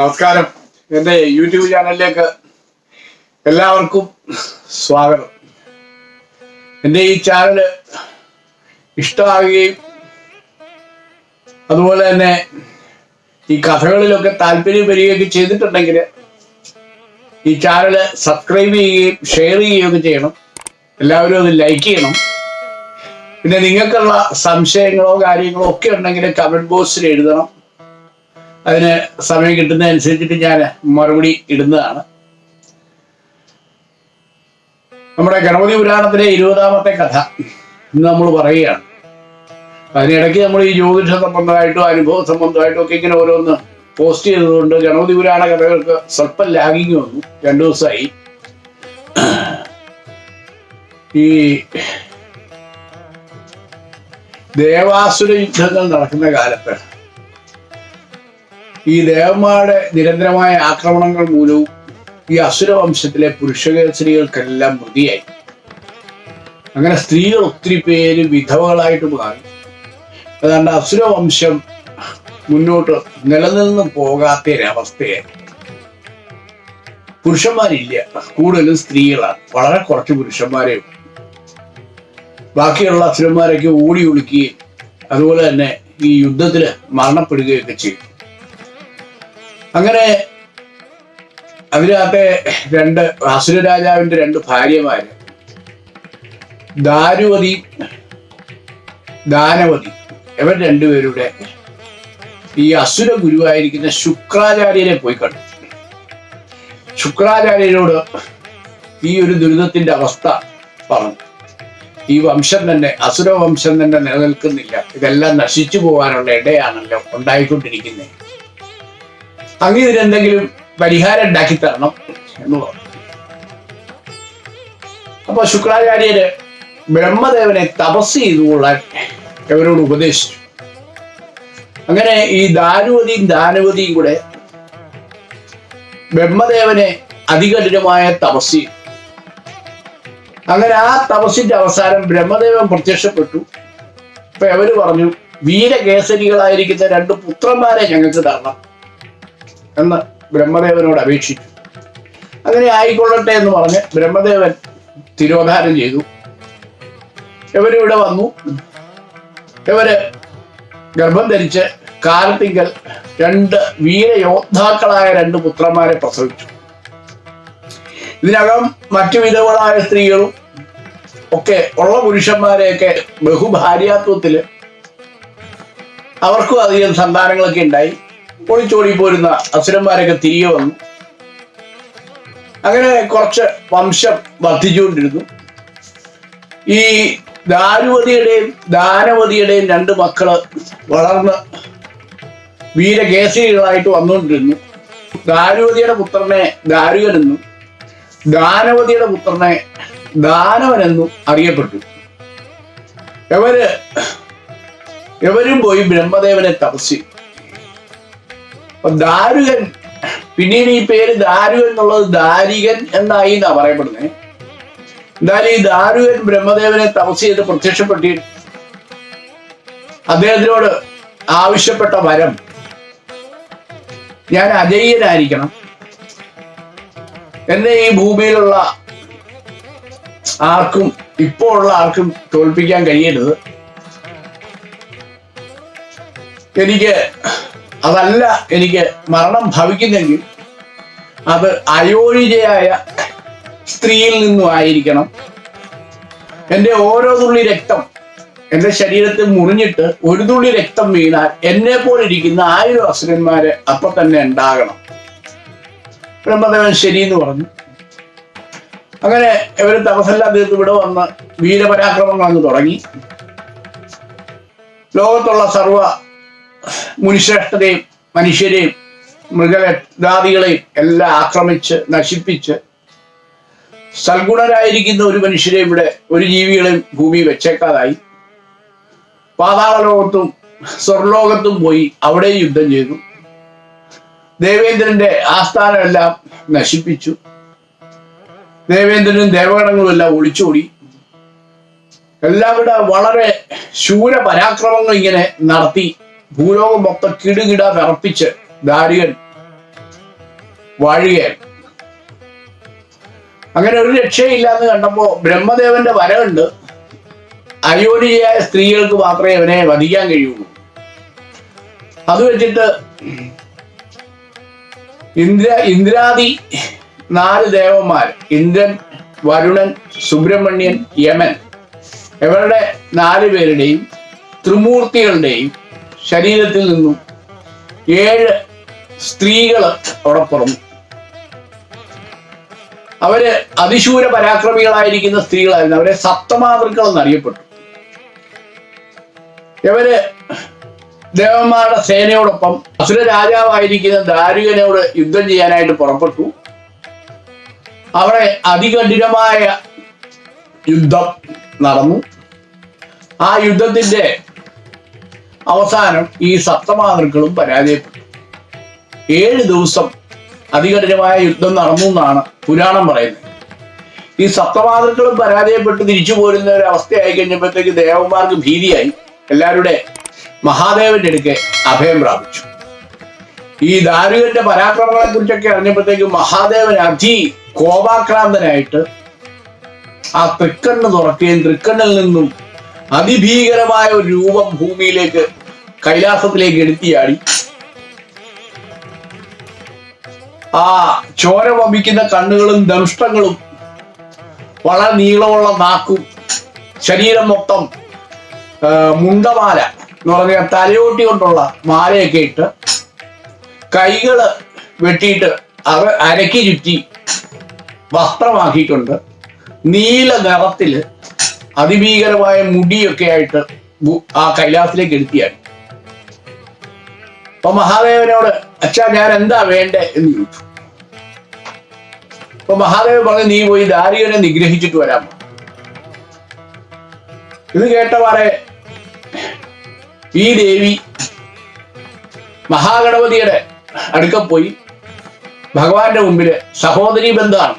നമസ്കാരം. എന്റെ യൂട്യൂബ് ചാനലിലേക്ക് എല്ലാവർക്കും സ്വാഗതം. എന്റെ ഈ ചാനൽ ഇഷ്ടമാകുകയും അതുപോലെ തന്നെ ഈ കഥകളിലൊക്കെ താല്പര്യം വരികയൊക്കെ ചെയ്തിട്ടുണ്ടെങ്കിൽ ഈ ചാനൽ സബ്സ്ക്രൈബ് ചെയ്യുകയും ഷെയർ ചെയ്യുകയൊക്കെ ചെയ്യണം. എല്ലാവരും അത് ലൈക്ക് ചെയ്യണം. പിന്നെ നിങ്ങൾക്കുള്ള സംശയങ്ങളോ കാര്യങ്ങളോ ഒക്കെ ഉണ്ടെങ്കിൽ കമന്റ് ബോക്സിൽ എഴുതണം. അതിന് സമയം കിട്ടുന്നതനുസരിച്ചിട്ട് ഞാൻ മറുപടി ഇടുന്നതാണ്. നമ്മുടെ ഗണപതി പുരാണത്തിലെ ഇരുപതാമത്തെ കഥ ഇന്ന് നമ്മൾ പറയുകയാണ്. അതിനിടയ്ക്ക് നമ്മൾ ഈ ജ്യോതിഷ സംബന്ധമായിട്ടോ അനുഭവ സംബന്ധമായിട്ടോ ഒക്കെ ഇങ്ങനെ ഓരോന്ന് പോസ്റ്റ് ചെയ്തതുകൊണ്ട് ഗണപതി പുരാണ കഥകൾക്ക് സ്വല്പം ലാഗിങ് വന്നു. രണ്ടു ദിവസമായി. ഈ ദേവാസുര യുദ്ധങ്ങൾ നടക്കുന്ന കാലത്ത് ഈ ദേവന്മാരുടെ നിരന്തരമായ ആക്രമണങ്ങൾ മൂലവും ഈ അസുരവംശത്തിലെ പുരുഷകേസരികൾക്കെല്ലാം മൃതിയായി. അങ്ങനെ സ്ത്രീകൾ ഒത്തിരി പേര് വിധവകളായിട്ട് മാറി. അതുകൊണ്ട് അസുരവംശം മുന്നോട്ട് നിലനിന്ന് പോകാത്ത ഒരവസ്ഥയായി പുരുഷന്മാരില്ല കൂടുതലും സ്ത്രീകളാണ്. വളരെ കുറച്ച് പുരുഷന്മാരെ ബാക്കിയുള്ള അസുരന്മാരൊക്കെ ഓടി ഒളിക്കുകയും അതുപോലെ തന്നെ ഈ യുദ്ധത്തിൽ മരണപ്പെടുകയൊക്കെ ചെയ്തു. അങ്ങനെ അതിനകത്തെ രണ്ട് അസുര രാജാവിന്റെ രണ്ട് ഭാര്യമാര്. ദാരുവതി ദാനവതി ഇവർ രണ്ടുപേരുടെ ഈ അസുര ഗുരുവായിരിക്കുന്ന ശുക്രാചാര്യനെ പോയി കണ്ടു. ശുക്രാചാര്യരോട് ഈ ഒരു ദുരിതത്തിന്റെ അവസ്ഥ പറഞ്ഞു. ഈ വംശം തന്നെ അസുര വംശം തന്നെ നിലനിൽക്കുന്നില്ല. ഇതെല്ലാം നശിച്ചു പോകാനുള്ള ഇടയാണല്ലോ ഉണ്ടായിക്കൊണ്ടിരിക്കുന്നത് അങ്ങ് ഇതിനെന്തെങ്കിലും പരിഹാരം ഉണ്ടാക്കി തരണം എന്ന് പറഞ്ഞു. അപ്പൊ ശുക്രാചാര്യര് ബ്രഹ്മദേവനെ തപസ് ചെയ്തുകൊള്ളാൻ അവരോട് ഉപദേശിച്ചു. അങ്ങനെ ഈ ദാനുവതിയും ദാനവതിയും കൂടെ ബ്രഹ്മദേവനെ അതികഠിനമായ തപസ് ചെയ്തു. അങ്ങനെ ആ തപസ്സിന്റെ അവസാനം ബ്രഹ്മദേവൻ പ്രത്യക്ഷപ്പെട്ടു. അപ്പൊ അവർ പറഞ്ഞു വീരകേസരികളായിരിക്കുന്ന രണ്ട് പുത്രന്മാരെ ഞങ്ങൾക്ക് തരണം. എന്ന് ബ്രഹ്മദേവനോട് അപേക്ഷിച്ചു. അങ്ങനെ ആയിക്കൊള്ളട്ടെ എന്ന് പറഞ്ഞ് ബ്രഹ്മദേവൻ തിരോധാനം ചെയ്തു. ഇവരിവിടെ വന്നു. ഇവർ ഗർഭം ധരിച്ച് കാലത്തിങ്കൽ രണ്ട് വീരയോദ്ധാക്കളായ രണ്ട് പുത്രന്മാരെ പ്രസവിച്ചു. ഇതിനകം മറ്റു വിധവകളായ സ്ത്രീകളും ഒക്കെ ഉള്ള പുരുഷന്മാരെയൊക്കെ ബഹുഭാര്യാത്വത്തിൽ അവർക്കും അധികം സന്താനങ്ങളൊക്കെ ഉണ്ടായി. ഒളിച്ചോടി പോരുന്ന അസുരന്മാരൊക്കെ തിരികെ വന്നു. അങ്ങനെ കുറച്ച് വംശം വർദ്ധിച്ചുകൊണ്ടിരുന്നു. ഈ ദാരുവതിയുടെയും ദാനവതിയുടെയും രണ്ട് മക്കൾ വളർന്ന് വീരകേസരികളായിട്ട് വന്നുകൊണ്ടിരുന്നു. ദാരുവതിയുടെ പുത്രനെ ദാരുകനെന്നും ദാനവതിയുടെ പുത്രനെ ദാനവനെന്നും അറിയപ്പെട്ടു. ഇവർ ഇവരും പോയി ബ്രഹ്മദേവനെ തപസ്സി. അപ്പൊ ദാരുകൻ. പിന്നീട് ഈ പേര് ദാരുകൻ എന്നുള്ളത് ദാരികൻ എന്നായി എന്നാ പറയപ്പെടുന്നത് എന്തായാലും ഈ ദാരുകൻ ബ്രഹ്മദേവനെ തപസ് ചെയ്ത് പ്രത്യക്ഷപ്പെട്ടി. അദ്ദേഹത്തിനോട് ആവശ്യപ്പെട്ട വരം. ഞാൻ അജയ്യനായിരിക്കണം. എന്നെ ഈ ഭൂമിയിലുള്ള ആർക്കും ഇപ്പോ ഉള്ള ആർക്കും തോൽപ്പിക്കാൻ കഴിയരുത്. എനിക്ക് അതല്ല എനിക്ക് മരണം ഭവിക്കുന്നെങ്കിൽ അത് അയോനിജയായ സ്ത്രീയിൽ നിന്നും ആയിരിക്കണം. എന്റെ ഓരോ തുള്ളി രക്തം എന്റെ ശരീരത്തിൽ മുറിഞ്ഞിട്ട് ഒരു തുള്ളി രക്തം വീണാൽ എന്നെ പോലെ ഇരിക്കുന്ന ആയിരം അസുരന്മാര് അപ്പൊ തന്നെ ഉണ്ടാകണം. ബ്രഹ്മദേവൻ ശരി എന്ന് പറഞ്ഞു. അങ്ങനെ ഇവർ തപസെല്ലാം തീർത്ത് ഇവിടെ വന്ന് വീരപരാക്രമങ്ങൾ അങ്ങ് തുടങ്ങി. ലോകത്തുള്ള സർവ മുനിശ്രേഷ്ഠതയും മനുഷ്യരെയും മൃഗജാതികളെയും എല്ലാം ആക്രമിച്ച് നശിപ്പിച്ച് സൽഗുണരായിരിക്കുന്ന ഒരു മനുഷ്യരെ ഇവിടെ ഒരു ജീവികളെയും ഭൂമി വെച്ചേക്കാതായി. പാതാള ലോകത്തും സ്വർലോകത്തും പോയി അവിടെ യുദ്ധം ചെയ്തു. ദേവേന്ദ്രന്റെ ആസ്ഥാനമെല്ലാം നശിപ്പിച്ചു. ദേവേന്ദ്രനും ദേവഗണങ്ങളും എല്ലാം ഒളിച്ചോടി. എല്ലാവരുടെ വളരെ ശൂര പരാക്രമങ്ങൾ ഇങ്ങനെ നടത്തി. ഭൂലോകം മൊത്തം കിടുകിട വിറപ്പിച്ച് ദാരികൻ വാഴുകയാണ്. അങ്ങനെ ഒരു രക്ഷയില്ലാന്ന് കണ്ടപ്പോ ബ്രഹ്മദേവന്റെ വരവുണ്ട്. അയോനിയായ സ്ത്രീകൾക്ക് മാത്രമേ അവനെ വധിക്കാൻ കഴിയുള്ളൂ. അത് വെച്ചിട്ട് ഇന്ദ്ര ഇന്ദ്രാദി നാല് ദേവന്മാർ ഇന്ദ്രൻ വരുണൻ സുബ്രഹ്മണ്യൻ യമൻ. ഇവരുടെ നാല് പേരുടെയും ത്രിമൂർത്തികളുടെയും ശരീരത്തിൽ നിന്നും ഏഴ് സ്ത്രീകൾ അവിടെ പുറന്നു അവർ അതിശൂര പരാക്രമികളായിരിക്കുന്ന സ്ത്രീകളായിരുന്നു. അവരെ സപ്തമാതൃക്കൾ എന്നറിയപ്പെട്ടു. ഇവർ ദേവന്മാരുടെ സേനയോടൊപ്പം അസുര രാജാവായിരിക്കുന്ന ദാരുകനോട് യുദ്ധം ചെയ്യാനായിട്ട് പുറപ്പെട്ടു. അവിടെ അതികഠിനമായ യുദ്ധം നടന്നു. ആ യുദ്ധത്തിന്റെ അവസാനം ഈ സപ്തമാതൃക്കളും പരാജയപ്പെട്ടു. ഏഴ് ദിവസം അതികഠിനമായ യുദ്ധം നടന്നു എന്നാണ് പുരാണം പറയുന്നത്. ഈ സപ്തമാതൃക്കളും പരാജയപ്പെട്ട് തിരിച്ചു പോരുന്ന ഒരു അവസ്ഥയായി കഴിഞ്ഞപ്പോഴത്തേക്ക് ദേവന്മാർക്ക് ഭീതിയായി. എല്ലാവരുടെ മഹാദേവന്റെ അടുക്കെ അഭയം പ്രാപിച്ചു. ഈ ദാരുകന്റെ പരാക്രമങ്ങളെ കുറിച്ചൊക്കെ അറിഞ്ഞപ്പോഴത്തേക്ക് മഹാദേവൻ അതി കോപാക്രാന്തനായിട്ട് ആ തൃക്കണ്ണ് തുറക്കുകയും തൃക്കണ്ണിൽ നിന്നും അതിഭീകരമായ ഒരു രൂപം ഭൂമിയിലേക്ക് കൈലാസത്തിലേക്ക് എടുത്തിയാടി. ആ ചോര വമിക്കുന്ന കണ്ണുകളും ദംഷ്ടങ്ങളും വളരെ നീളമുള്ള നാക്കും ശരീരം മൊത്തം മുണ്ടമാല എന്ന് പറഞ്ഞാൽ തലയോട്ടി കൊണ്ടുള്ള മാലയൊക്കെ ഇട്ട് കൈകൾ വെട്ടിയിട്ട് അവ അരക്കി ചുറ്റി വസ്ത്രമാക്കിക്കൊണ്ട് നീല നിറത്തിൽ അതിഭീകരമായ മുടിയൊക്കെ ആയിട്ട് ആ കൈലാസത്തിലേക്ക് എടുത്തിയാണ് അപ്പൊ മഹാദേവനോട് അച്ഛാ ഞാൻ എന്താ വേണ്ടേ? എന്ന് ചോദിച്ചു. അപ്പൊ മഹാദേവ് പറഞ്ഞു നീ പോയി ദാരികനെ നിഗ്രഹിച്ചിട്ട് വരാമോ ഇത് കേട്ടവാറെ ഈ ദേവി മഹാഗണപതിയുടെ അടുക്ക പോയി ഭഗവാന്റെ മുമ്പിൽ സഹോദരി ബന്ധമാണ്.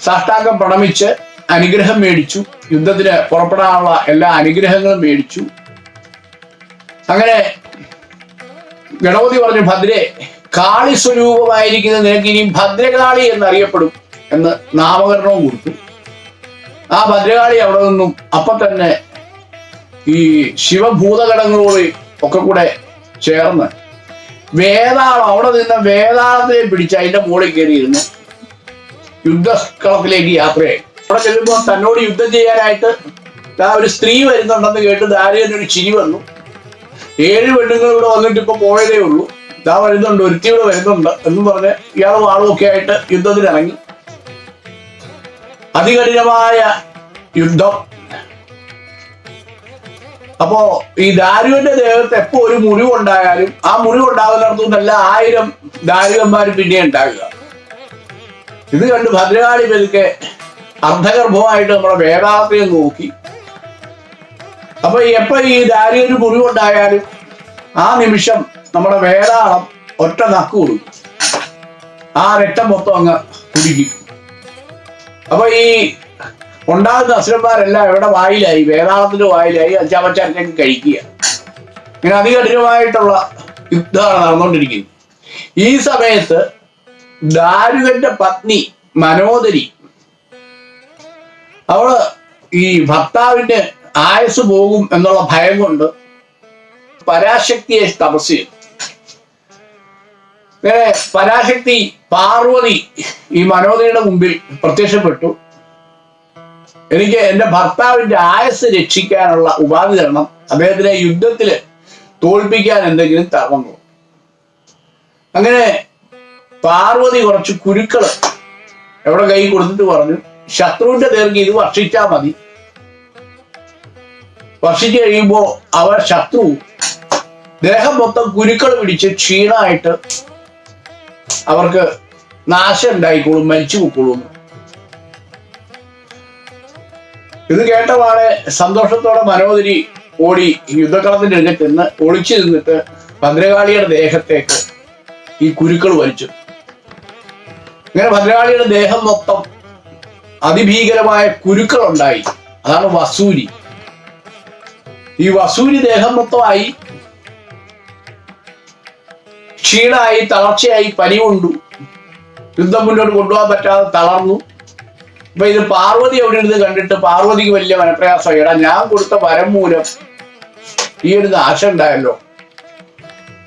സാഷ്ടാംഗം പ്രണമിച്ച് അനുഗ്രഹം മേടിച്ചു. യുദ്ധത്തിന് പുറപ്പെടാനുള്ള എല്ലാ അനുഗ്രഹങ്ങളും മേടിച്ചു. അങ്ങനെ ഗണപതി പറഞ്ഞു ഭദ്രെ കാളി സ്വരൂപമായിരിക്കുന്ന നിനക്ക് ഇനി ഭദ്രകാളി എന്നറിയപ്പെടും എന്ന് നാമകരണവും കൊടുത്തു. ആ ഭദ്രകാളി അവിടെ നിന്നും അപ്പൊ തന്നെ ഈ ശിവഭൂതഘടങ്ങളോട് ഒക്കെ കൂടെ ചേർന്ന് വേതാളം അവിടെ നിന്ന് വേതാളത്തെ പിടിച്ച് അതിന്റെ മുകളിൽ കയറിയിരുന്നു യുദ്ധക്കളത്തിലേക്ക് യാത്രയായി. അവിടെ ചെല്ലുമ്പോൾ തന്നോട് യുദ്ധം ചെയ്യാനായിട്ട് ആ ഒരു സ്ത്രീ വരുന്നുണ്ടെന്ന് കേട്ട് ദാരിയൊരു ഒരു ചിരി വന്നു. ഏഴ് പെണ്ണുങ്ങൾ ഇവിടെ വന്നിട്ട് ഇപ്പൊ പോയതേ ഉള്ളൂ. ഇതാ വരുന്നുണ്ട് ഒരുത്തി ഇവിടെ വരുന്നുണ്ട് എന്ന് പറഞ്ഞ് ഇയാളും ആളും ഒക്കെ ആയിട്ട് യുദ്ധത്തിന് ഇറങ്ങി. അതികഠിനമായ യുദ്ധം. അപ്പോ ഈ ദാരുവിന്റെ ദേഹത്ത് എപ്പോ ഒരു മുറിവുണ്ടായാലും ആ മുറിവുണ്ടാകുന്നിടത്തു നിന്നല്ല ആയിരം ദാരുവന്മാർ പിന്നെ ഉണ്ടാകുക ഇത് കണ്ട് ഭദ്രകാളി പെരുക്കെ അർദ്ധഗർഭമായിട്ട് നമ്മുടെ വേദാർത്ഥയെ നോക്കി. അപ്പൊ എപ്പോ ഈ ദാരിയൊരു മുറിവുണ്ടായാലും ആ നിമിഷം നമ്മുടെ വേതാളം ഒറ്റ നക്ക് കൊടുക്കും ആ രക്തം മൊത്തം അങ്ങ് കുടിക്കും അപ്പൊ ഈ ഉണ്ടാകുന്ന അസുരന്മാരെല്ലാം എവിടെ വായിലായി? വേതാളത്തിന്റെ വായിലായി. അച്ചാമച്ചാരത്തേക്ക് കഴിക്കുക. ഇങ്ങനെ അതികഠിനമായിട്ടുള്ള യുദ്ധമാണ് നടന്നുകൊണ്ടിരിക്കുന്നത്. ഈ സമയത്ത് ദാരുകന്റെ പത്നി മനോദരി അവൾ ഈ ഭർത്താവിന്റെ ആയുസ് പോകും എന്നുള്ള ഭയം കൊണ്ട് പരാശക്തിയെ തപസ് ചെയ്തു പരാശക്തി പാർവതി ഈ മനോദയുടെ മുമ്പിൽ പ്രത്യക്ഷപ്പെട്ടു. എനിക്ക് എന്റെ ഭർത്താവിന്റെ ആയസ് രക്ഷിക്കാനുള്ള ഉപാധി തരണം അദ്ദേഹത്തിനെ യുദ്ധത്തിൽ തോൽപ്പിക്കാൻ എന്തെങ്കിലും തരണം അങ്ങനെ പാർവതി കുറച്ച് കുരുക്കൾ എവിടെ കൈ കൊടുത്തിട്ട് പറഞ്ഞു ശത്രുവിന്റെ നേർക്ക് ഇത് വർഷിച്ചാൽ മതി. വർഷിച്ചു കഴിയുമ്പോ അവർ ശത്രു ദേഹം മൊത്തം കുരുക്കൾ പിടിച്ച് ക്ഷീണമായിട്ട് അവർക്ക് നാശം ഉണ്ടായിക്കോളും മരിച്ചു പൊക്കോളും ഇത് കേട്ടപാടെ സന്തോഷത്തോടെ മനോദരി ഓടി യുദ്ധക്കളത്തിന്റെ അടുത്ത് ചെന്ന് ഒളിച്ചു നിന്നിട്ട് ഭദ്രകാളിയുടെ ദേഹത്തേക്ക് ഈ കുരുക്കൾ വലിച്ചു. ഇങ്ങനെ ഭദ്രകാളിയുടെ ദേഹം മൊത്തം അതിഭീകരമായ കുരുക്കൾ ഉണ്ടായി അതാണ് വസൂരി. ഈ വസൂരി ദേഹം മൊത്തമായി ക്ഷീണമായി തളർച്ചയായി പനി കൊണ്ടു യുദ്ധം മുന്നോട്ട് കൊണ്ടുപോകാൻ പറ്റാതെ തളർന്നു. അപ്പൊ ഇത് പാർവതി അവിടെ ഇരുന്ന് കണ്ടിട്ട് പാർവതിക്ക് വലിയ മനപ്രയാസം. എടാ ഞാൻ കൊടുത്ത വരം മൂലം ഈ ഒരു നാശം ഉണ്ടായല്ലോ.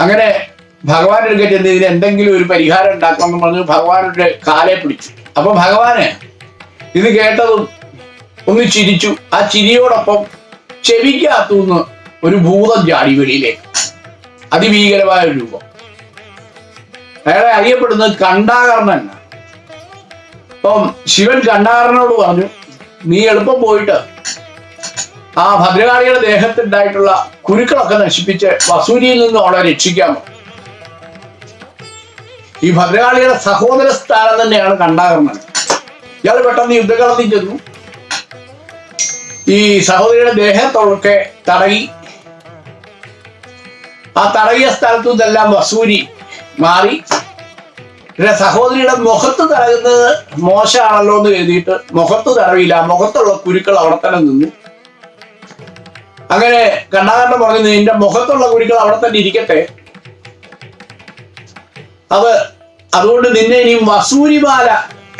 അങ്ങനെ ഭഗവാൻ എടുക്ക ചെന്ന് ഇതിന് എന്തെങ്കിലും ഒരു പരിഹാരം ഉണ്ടാക്കണം എന്ന് പറഞ്ഞ് ഭഗവാനുടെ കാലെ പിടിച്ചു. അപ്പൊ ഭഗവാന് ഇത് കേട്ടതും ഒന്ന് ചിരിച്ചു. ആ ചിരിയോടൊപ്പം ചെവിക്കകത്തുനിന്ന് ഒരു ഭൂതം ചാടി വെളിയിലേക്ക്. അതിഭീകരമായ ഒരു രൂപം. അയാളെ അറിയപ്പെടുന്നത് കണ്ടാകർണൻ അപ്പം ശിവൻ കണ്ടാകരനോട് പറഞ്ഞു നീ എളുപ്പം പോയിട്ട് ആ ഭദ്രകാളിയുടെ ദേഹത്തുണ്ടായിട്ടുള്ള കുരുക്കളൊക്കെ നശിപ്പിച്ച് വസൂരിയിൽ നിന്ന് അവളെ രക്ഷിക്കാമോ ഈ ഭദ്രകാളിയുടെ സഹോദര സ്ഥാനം തന്നെയാണ് കണ്ടാകർണൻ ഇയാൾ പെട്ടെന്ന് യുദ്ധകളത്തിൽ ചെന്നു. ഈ സഹോദരിയുടെ ദേഹത്തൊക്കെ തടകി ആ തടകിയ സ്ഥലത്തു നിന്നെല്ലാം വസൂരി മാറി. പിന്നെ സഹോദരിയുടെ മുഖത്ത് തടകുന്നത് മോശമാണല്ലോ എന്ന് കരുതിയിട്ട് മുഖത്ത് തടവില്ല. മുഖത്തുള്ള കുരുക്കൾ അവിടെ തന്നെ നിന്നു. അങ്ങനെ കണ്ണാകണ്ഠൻ പറഞ്ഞു നിന്റെ മുഖത്തുള്ള കുരുക്കൾ അവിടെ തന്നെ ഇരിക്കട്ടെ. അത് അതുകൊണ്ട് നിന്നെ ഇനി വസൂരിമാല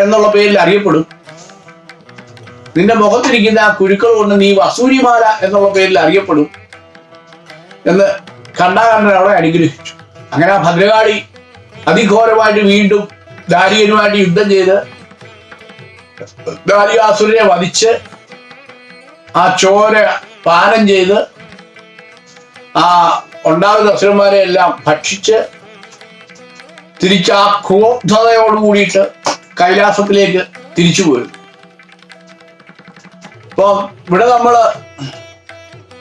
എന്നുള്ള പേരിൽ അറിയപ്പെടും. നിന്റെ മുഖത്തിരിക്കുന്ന ആ കുരുക്കൾ കൊണ്ട് നീ വസൂരിമാല എന്നുള്ള പേരിൽ അറിയപ്പെടും എന്ന് കണ്ടാകണ്ഠൻ അവളെ അനുഗ്രഹിച്ചു. അങ്ങനെ ആ ഭദ്രകാളി അതിഘോരമായിട്ട് വീണ്ടും ദാരികനുമായിട്ട് യുദ്ധം ചെയ്ത് ദാരികാസുരനെ വധിച്ച് ആ ചോര പാനം ചെയ്ത് ആ ഉണ്ടാകുന്ന അസുരന്മാരെ എല്ലാം ഭക്ഷിച്ച് തിരിച്ച് ആ കൂടിയിട്ട് കൈലാസത്തിലേക്ക് തിരിച്ചു പോരും ഇപ്പൊ ഇവിടെ നമ്മൾ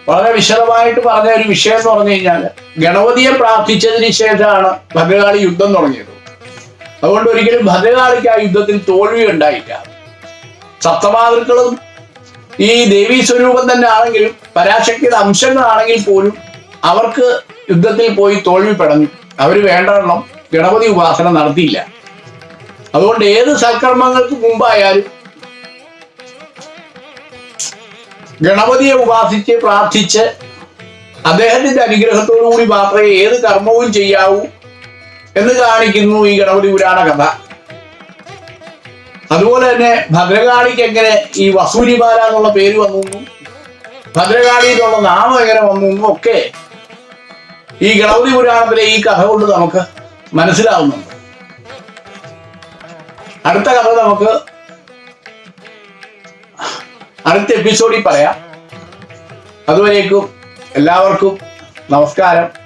വളരെ വിശദമായിട്ട് പറഞ്ഞ ഒരു വിഷയം എന്ന് പറഞ്ഞു കഴിഞ്ഞാൽ ഗണപതിയെ പ്രാർത്ഥിച്ചതിന് ശേഷമാണ് ഭദ്രകാളി യുദ്ധം തുടങ്ങിയത്. അതുകൊണ്ട് ഒരിക്കലും ഭദ്രകാളിക്ക് ആ യുദ്ധത്തിൽ തോൽവി ഉണ്ടായില്ല. സപ്തമാതൃക്കളും ഈ ദേവീ സ്വരൂപം തന്നെ ആണെങ്കിലും പരാശക്തിയുടെ അംശങ്ങളാണെങ്കിൽ പോലും അവർക്ക് യുദ്ധത്തിൽ പോയി തോൽവി അവർ വേണ്ടവണ്ണം ഗണപതി ഉപാസന നടത്തിയില്ല. അതുകൊണ്ട് ഏത് സൽക്കർമ്മങ്ങൾക്ക് മുമ്പായാലും ഗണപതിയെ ഉപാസിച്ച് പ്രാർത്ഥിച്ച് അദ്ദേഹത്തിന്റെ അനുഗ്രഹത്തോടു കൂടി മാത്രമേ ഏത് കർമ്മവും ചെയ്യാവൂ എന്ന് കാണിക്കുന്നു ഈ ഗണപതി പുരാണ കഥ. അതുപോലെ തന്നെ ഭദ്രകാളിക്ക് എങ്ങനെ ഈ വസൂരിമാല എന്നുള്ള പേര് വന്നു ഭദ്രകാളി എന്നുള്ള നാമം എങ്ങനെ വന്നു ഒക്കെ ഈ ഗണപതി പുരാണത്തിലെ ഈ കഥ കൊണ്ട് നമുക്ക് മനസ്സിലാവുന്നുണ്ട്. അടുത്ത കഥ നമുക്ക് അടുത്ത എപ്പിസോഡിൽ പറയാം. അതുവരേക്കും എല്ലാവർക്കും നമസ്കാരം.